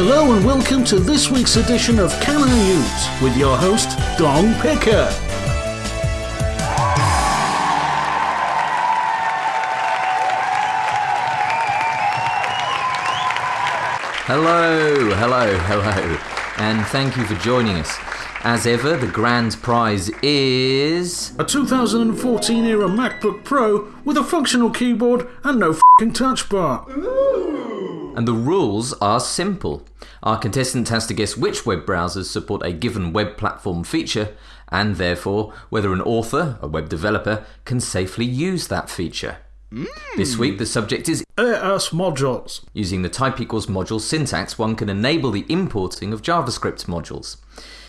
Hello and welcome to this week's edition of Can I Use with your host, Dong Picker. Hello, hello, hello, and thank you for joining us. As ever, the grand prize is. A 2014 era MacBook Pro with a functional keyboard and no fing touch bar. And the rules are simple. Our contestant has to guess which web browsers support a given web platform feature, and therefore whether an author, a web developer, can safely use that feature. This week, the subject is ES modules. Using the type equals module syntax, one can enable the importing of JavaScript modules,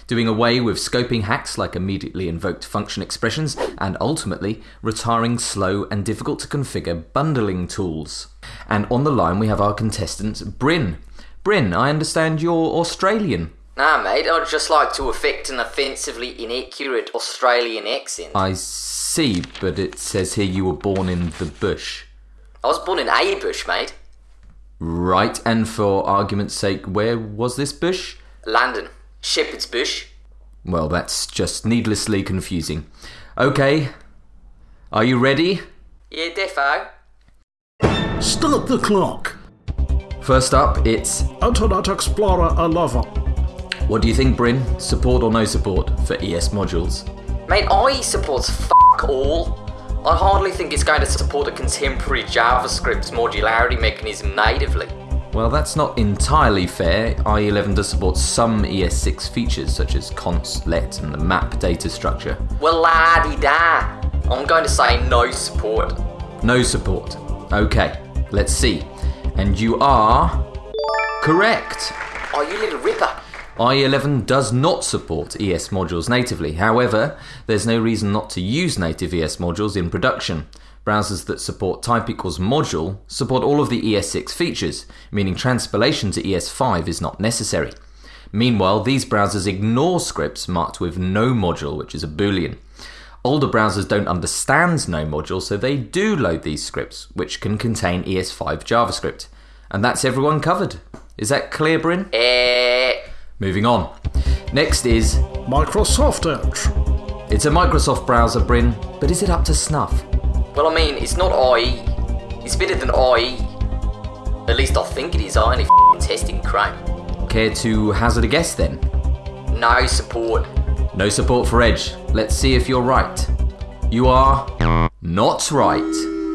doing away with scoping hacks like immediately invoked function expressions, and ultimately retiring slow and difficult to configure bundling tools. And on the line, we have our contestant, Bryn. Bryn, I understand you're Australian. Nah, mate, I'd just like to affect an offensively inaccurate Australian accent. I see, but it says here you were born in the bush. I was born in a bush, mate. Right, and for argument's sake, where was this bush? London. Shepherd's Bush. Well, that's just needlessly confusing. Okay, are you ready? Yeah, defo. Start the clock. First up, it's Internet Explorer 11. What do you think, Bryn? Support or no support for ES modules? Mate, IE supports fuck all. I hardly think it's going to support a contemporary JavaScript modularity mechanism natively. Well, that's not entirely fair. IE11 does support some ES6 features, such as const, let, and the map data structure. Well, la di da. I'm going to say no support. No support. Okay, let's see. And you are. correct! Oh, you little ripper. IE11 does not support ES modules natively. However, there's no reason not to use native ES modules in production. Browsers that support type equals module support all of the ES6 features, meaning transpilation to ES5 is not necessary. Meanwhile, these browsers ignore scripts marked with no module, which is a boolean. Older browsers don't understand no module, so they do load these scripts, which can contain ES5 JavaScript. And that's everyone covered. Is that clear, Bryn? Eh. Moving on. Next is Microsoft Edge. it's a Microsoft browser, Bryn, but is it up to snuff? Well, I mean, it's not IE. It's better than IE. At least I think it is. I only f***ing testing Chrome. Care to hazard a guess then? No support. No support for Edge. Let's see if you're right. You are not right.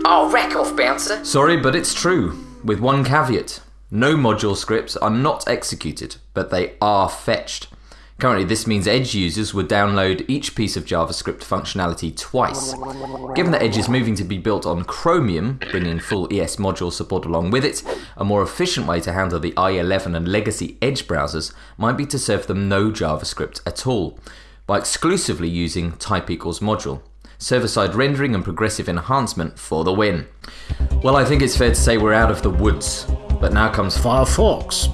Oh, rack off, bouncer. Sorry, but it's true. With one caveat no module scripts are not executed, but they are fetched. Currently, this means Edge users would download each piece of JavaScript functionality twice. Given that Edge is moving to be built on Chromium, bringing full ES module support along with it, a more efficient way to handle the IE11 and legacy Edge browsers might be to serve them no JavaScript at all, by exclusively using type equals module. Server side rendering and progressive enhancement for the win. Well, I think it's fair to say we're out of the woods, but now comes Firefox.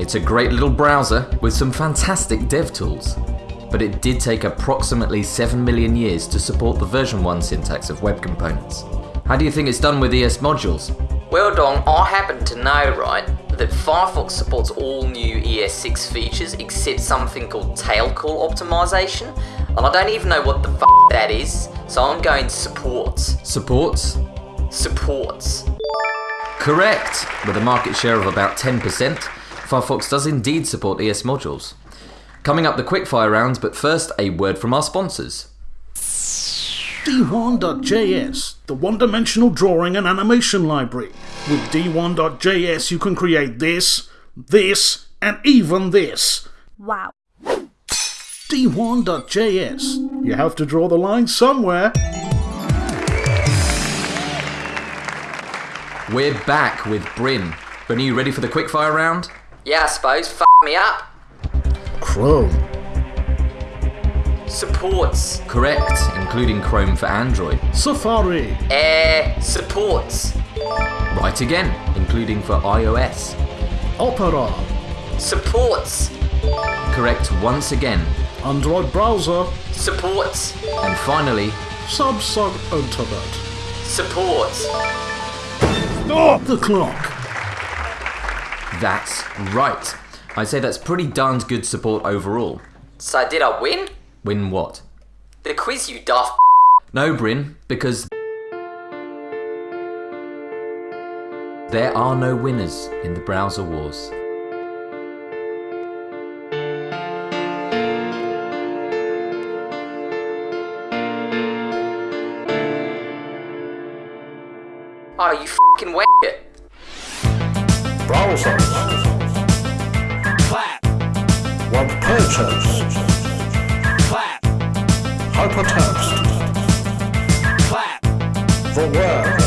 it's a great little browser with some fantastic dev tools, but it did take approximately 7 million years to support the version 1 syntax of web components. How do you think it's done with ES modules? Well, Dong, I happen to know, right, that Firefox supports all new ES6 features except something called tail call optimization, and I don't even know what the f that is, so I'm going supports. Supports? Supports. Correct! With a market share of about 10%, Firefox does indeed support ES modules. Coming up the quickfire round, but first a word from our sponsors. D1.js, the one dimensional drawing and animation library. With D1.js, you can create this, this, and even this. Wow. D1.js. You have to draw the line somewhere. We're back with Bryn. Bryn, are you ready for the quickfire round? Yeah, I suppose. F me up. Chrome. Supports. Correct, including Chrome for Android. Safari. Eh, supports. Right again, including for iOS. Opera. Supports. Correct once again. Android browser. Supports. And finally, Sub sub internet. Supports. Stop the clock. That's right. I'd say that's pretty darned good support overall. So did I win? Win what? The quiz, you daft. No, Bryn, because there are no winners in the browser wars. Oh, you fucking wet it. Browsers. Clap, Web pages. clap, Hypertext. clap, The web.